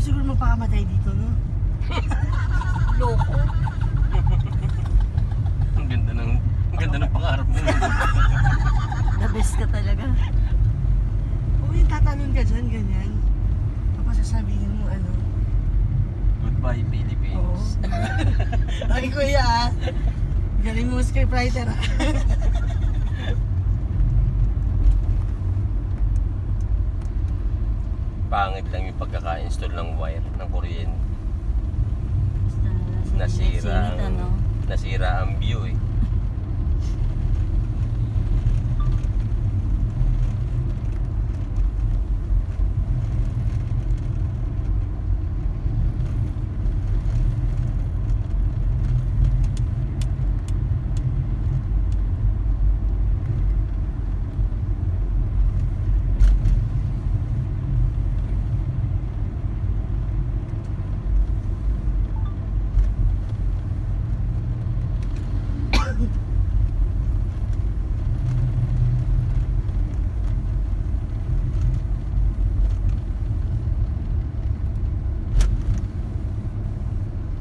siguro magpakamatay dito, no? Loko. Ang ganda ng, ang ganda ng pangarap mo. The best ka talaga. Oo, yung tatanong ka dyan, ganyan. Tapos sasabihin mo, ano, Goodbye, oo. Philippines. Ay, kuya, ah. Galing mo scriptwriter, ah. Pangit lang yung pagkaka-install ng wire ng kuryente. Basta Nasira, singit, ano? nasira ang view eh.